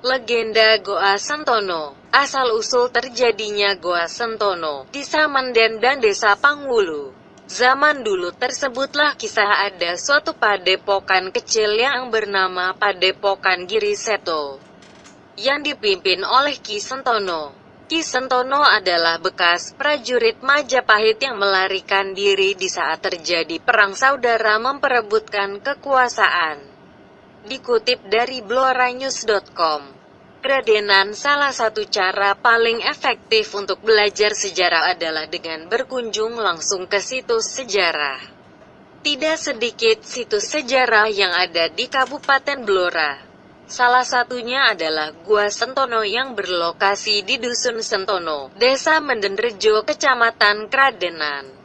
Legenda Goa Sentono Asal-usul terjadinya Goa Sentono di Samanden dan Desa Pangwulu. Zaman dulu tersebutlah kisah ada suatu padepokan kecil yang bernama Padepokan Giri Seto yang dipimpin oleh Ki Sentono. Ki Sentono adalah bekas prajurit Majapahit yang melarikan diri di saat terjadi perang saudara memperebutkan kekuasaan. Dikutip dari bloranews.com, Kradenan salah satu cara paling efektif untuk belajar sejarah adalah dengan berkunjung langsung ke situs sejarah. Tidak sedikit situs sejarah yang ada di Kabupaten Blora. Salah satunya adalah Gua Sentono yang berlokasi di Dusun Sentono, Desa Mendenrejo, Kecamatan Kradenan.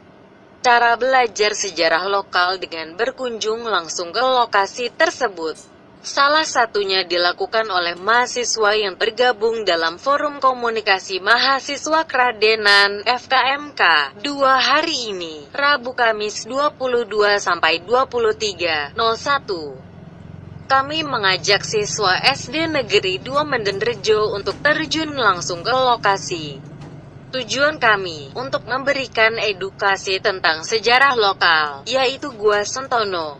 Cara belajar sejarah lokal dengan berkunjung langsung ke lokasi tersebut. Salah satunya dilakukan oleh mahasiswa yang tergabung dalam Forum Komunikasi Mahasiswa Kradenan FKMK dua hari ini, Rabu Kamis 22 sampai 23 01. Kami mengajak siswa SD Negeri 2 Mendenrejo untuk terjun langsung ke lokasi. Tujuan kami untuk memberikan edukasi tentang sejarah lokal, yaitu Gua Sentono.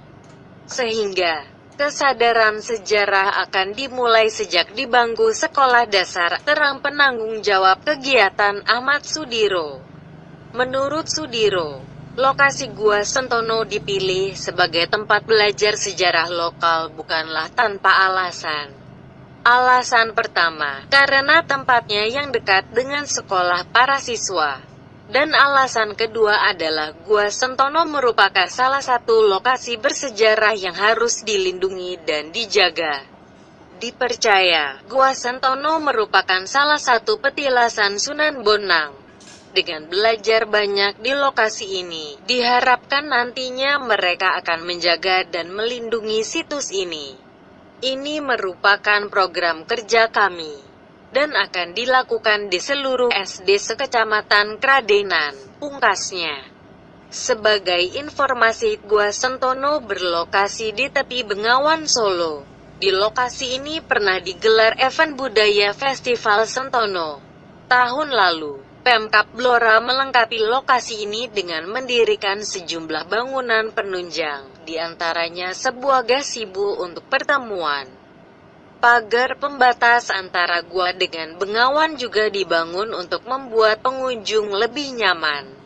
Sehingga kesadaran sejarah akan dimulai sejak di bangku sekolah dasar, terang penanggung jawab kegiatan Ahmad Sudiro. Menurut Sudiro, lokasi Gua Sentono dipilih sebagai tempat belajar sejarah lokal bukanlah tanpa alasan. Alasan pertama, karena tempatnya yang dekat dengan sekolah para siswa. Dan alasan kedua adalah Gua Sentono merupakan salah satu lokasi bersejarah yang harus dilindungi dan dijaga. Dipercaya, Gua Sentono merupakan salah satu petilasan Sunan Bonang. Dengan belajar banyak di lokasi ini, diharapkan nantinya mereka akan menjaga dan melindungi situs ini. Ini merupakan program kerja kami dan akan dilakukan di seluruh SD sekecamatan Kradenan, pungkasnya. Sebagai informasi, Gua Sentono berlokasi di tepi Bengawan Solo. Di lokasi ini pernah digelar event budaya Festival Sentono. Tahun lalu, Pemkap Blora melengkapi lokasi ini dengan mendirikan sejumlah bangunan penunjang, di antaranya sebuah gasibu untuk pertemuan. Pagar pembatas antara gua dengan bengawan juga dibangun untuk membuat pengunjung lebih nyaman.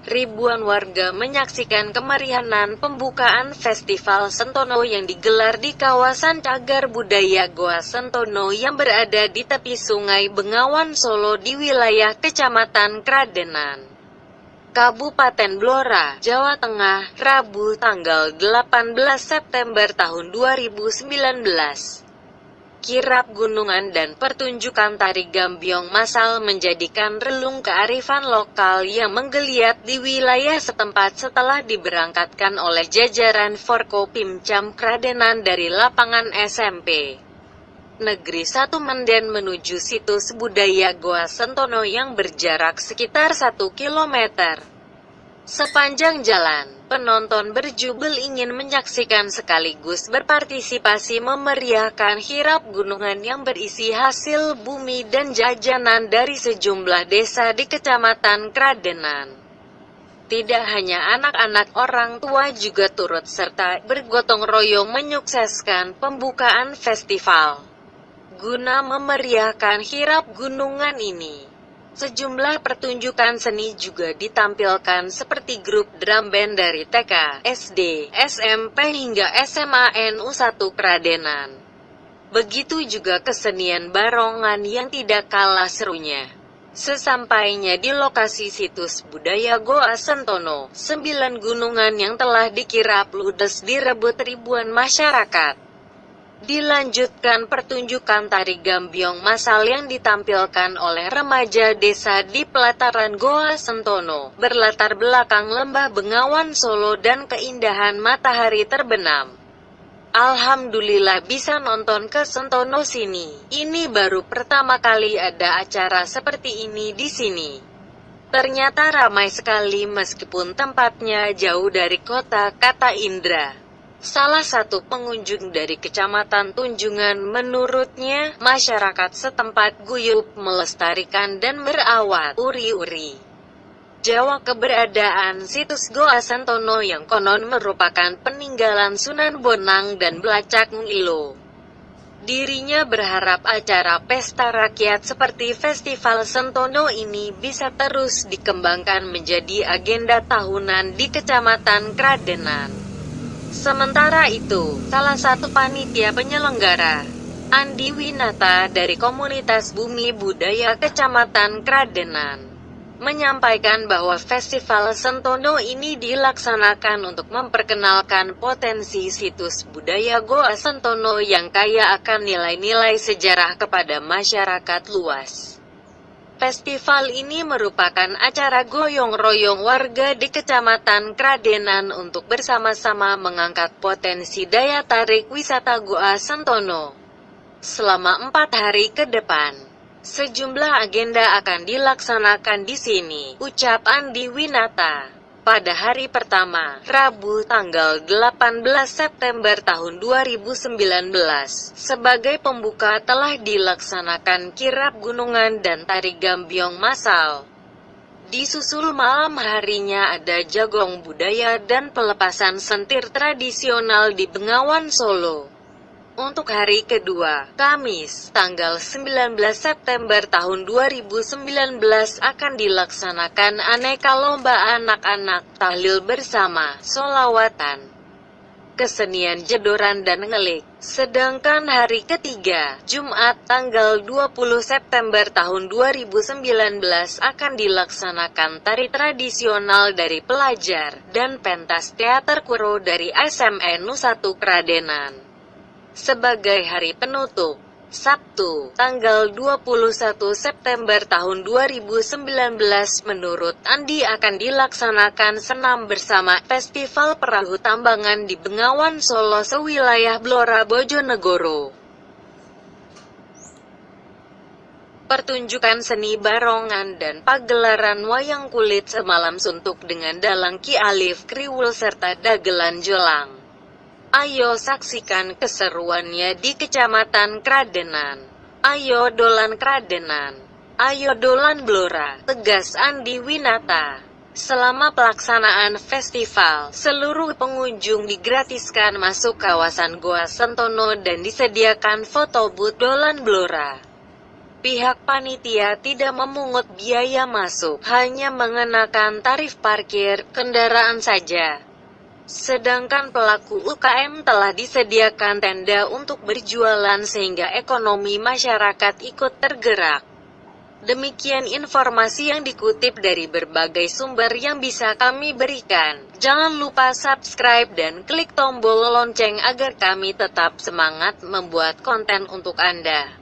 Ribuan warga menyaksikan kemeriahan pembukaan Festival Sentono yang digelar di kawasan Cagar Budaya Goa Sentono yang berada di tepi Sungai Bengawan Solo di wilayah Kecamatan Kradenan. Kabupaten Blora, Jawa Tengah, Rabu tanggal 18 September tahun 2019 kirap gunungan dan pertunjukan tari gambyong masal menjadikan relung kearifan lokal yang menggeliat di wilayah setempat setelah diberangkatkan oleh jajaran Forkopimcam Kradenan dari lapangan SMP. Negeri Satu Menden menuju situs budaya Goa Sentono yang berjarak sekitar 1 kilometer. Sepanjang jalan, penonton berjubel ingin menyaksikan sekaligus berpartisipasi memeriahkan hirap gunungan yang berisi hasil bumi dan jajanan dari sejumlah desa di Kecamatan Kradenan. Tidak hanya anak-anak orang tua juga turut serta bergotong royong menyukseskan pembukaan festival. Guna memeriahkan hirap gunungan ini, Sejumlah pertunjukan seni juga ditampilkan seperti grup drum band dari TK, SD, SMP hingga SMA NU 1 Kradenan. Begitu juga kesenian barongan yang tidak kalah serunya. Sesampainya di lokasi situs budaya Goa Sentono, sembilan gunungan yang telah dikirap ludes direbut ribuan masyarakat. Dilanjutkan pertunjukan tari gambyong masal yang ditampilkan oleh remaja desa di pelataran Goa Sentono, berlatar belakang lembah Bengawan Solo dan keindahan matahari terbenam. Alhamdulillah bisa nonton ke Sentono sini. Ini baru pertama kali ada acara seperti ini di sini. Ternyata ramai sekali meskipun tempatnya jauh dari kota, kata Indra. Salah satu pengunjung dari Kecamatan Tunjungan menurutnya, masyarakat setempat guyup melestarikan dan merawat uri-uri. Jawa keberadaan situs Goa Santono yang konon merupakan peninggalan Sunan Bonang dan Belacak Ngilo. Dirinya berharap acara pesta rakyat seperti Festival Sentono ini bisa terus dikembangkan menjadi agenda tahunan di Kecamatan Kradenan. Sementara itu, salah satu panitia penyelenggara, Andi Winata dari komunitas Bumi Budaya Kecamatan Kradenan, menyampaikan bahwa Festival Sentono ini dilaksanakan untuk memperkenalkan potensi situs budaya Goa Sentono yang kaya akan nilai-nilai sejarah kepada masyarakat luas. Festival ini merupakan acara goyong-royong warga di Kecamatan Kradenan untuk bersama-sama mengangkat potensi daya tarik wisata Goa Sentono selama empat hari ke depan. Sejumlah agenda akan dilaksanakan di sini, ucap Andi Winata. Pada hari pertama, Rabu tanggal 18 September tahun 2019, sebagai pembuka telah dilaksanakan kirap gunungan dan tari gambiong masal. Disusul malam harinya ada jagong budaya dan pelepasan sentir tradisional di Bengawan Solo. Untuk hari kedua, Kamis, tanggal 19 September tahun 2019 akan dilaksanakan aneka lomba anak-anak, tahlil bersama, solawatan, kesenian jedoran dan ngelik. Sedangkan hari ketiga, Jumat tanggal 20 September tahun 2019 akan dilaksanakan tari tradisional dari pelajar, dan pentas teater kuro dari SMN 1 Kradenan sebagai hari penutup. Sabtu, tanggal 21 September tahun 2019 menurut Andi akan dilaksanakan senam bersama Festival Perahu Tambangan di Bengawan Solo sewilayah Blora Bojonegoro. Pertunjukan seni barongan dan pagelaran wayang kulit semalam suntuk dengan dalang Ki Alif Kriwul serta dagelan jolang. Ayo saksikan keseruannya di Kecamatan Kradenan. Ayo dolan Kradenan. Ayo dolan Blora, tegas Andi Winata. Selama pelaksanaan festival, seluruh pengunjung digratiskan masuk kawasan Goa Sentono dan disediakan foto booth dolan Blora. Pihak panitia tidak memungut biaya masuk, hanya mengenakan tarif parkir kendaraan saja. Sedangkan pelaku UKM telah disediakan tenda untuk berjualan sehingga ekonomi masyarakat ikut tergerak. Demikian informasi yang dikutip dari berbagai sumber yang bisa kami berikan. Jangan lupa subscribe dan klik tombol lonceng agar kami tetap semangat membuat konten untuk Anda.